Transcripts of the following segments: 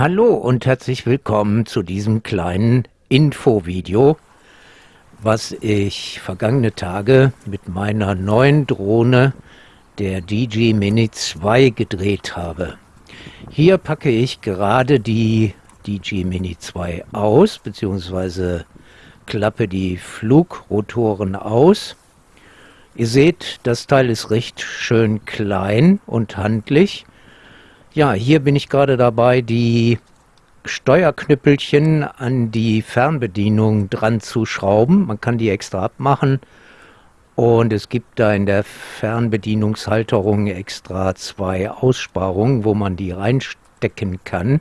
Hallo und herzlich willkommen zu diesem kleinen Infovideo, was ich vergangene Tage mit meiner neuen Drohne, der DJI Mini 2, gedreht habe. Hier packe ich gerade die DJI Mini 2 aus, beziehungsweise klappe die Flugrotoren aus. Ihr seht, das Teil ist recht schön klein und handlich. Ja, hier bin ich gerade dabei, die Steuerknüppelchen an die Fernbedienung dran zu schrauben. Man kann die extra abmachen. Und es gibt da in der Fernbedienungshalterung extra zwei Aussparungen, wo man die reinstecken kann.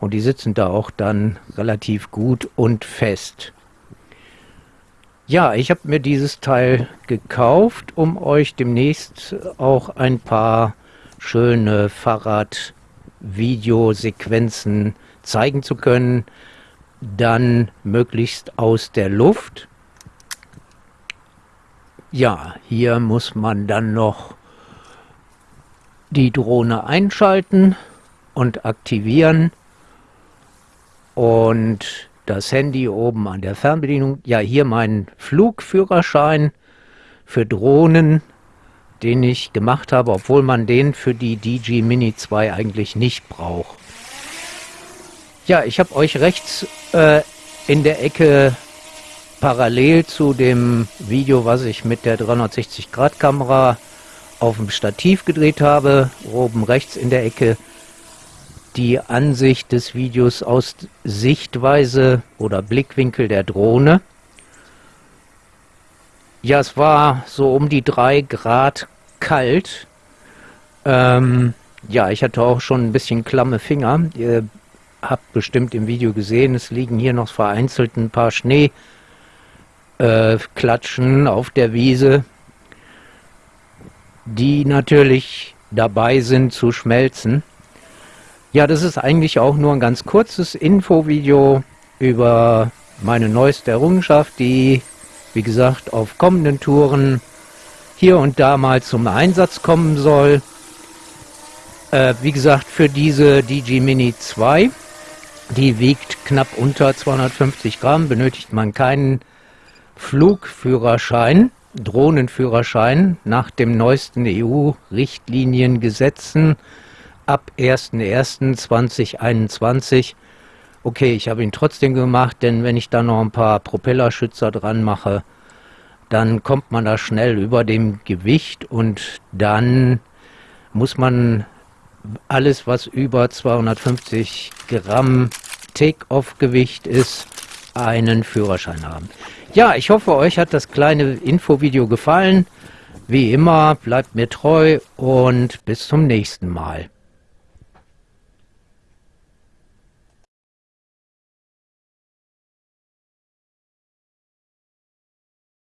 Und die sitzen da auch dann relativ gut und fest. Ja, ich habe mir dieses Teil gekauft, um euch demnächst auch ein paar schöne Fahrrad-Videosequenzen zeigen zu können. Dann möglichst aus der Luft. Ja, hier muss man dann noch die Drohne einschalten und aktivieren und das Handy oben an der Fernbedienung. Ja, hier mein Flugführerschein für Drohnen, den ich gemacht habe, obwohl man den für die DG Mini 2 eigentlich nicht braucht. Ja, ich habe euch rechts äh, in der Ecke parallel zu dem Video, was ich mit der 360-Grad-Kamera auf dem Stativ gedreht habe, oben rechts in der Ecke die Ansicht des Videos aus Sichtweise oder Blickwinkel der Drohne. Ja, es war so um die drei Grad kalt. Ähm, ja, ich hatte auch schon ein bisschen klamme Finger. Ihr habt bestimmt im Video gesehen, es liegen hier noch vereinzelt ein paar Schneeklatschen äh, auf der Wiese, die natürlich dabei sind zu schmelzen. Ja, das ist eigentlich auch nur ein ganz kurzes Infovideo über meine neueste Errungenschaft, die, wie gesagt, auf kommenden Touren hier und da mal zum Einsatz kommen soll. Äh, wie gesagt, für diese DG Mini 2, die wiegt knapp unter 250 Gramm, benötigt man keinen Flugführerschein, Drohnenführerschein nach dem neuesten EU-Richtliniengesetzen ab 01.01.2021. Okay, ich habe ihn trotzdem gemacht, denn wenn ich da noch ein paar Propellerschützer dran mache, dann kommt man da schnell über dem Gewicht und dann muss man alles, was über 250 Gramm Take-Off-Gewicht ist, einen Führerschein haben. Ja, ich hoffe, euch hat das kleine Infovideo gefallen. Wie immer, bleibt mir treu und bis zum nächsten Mal.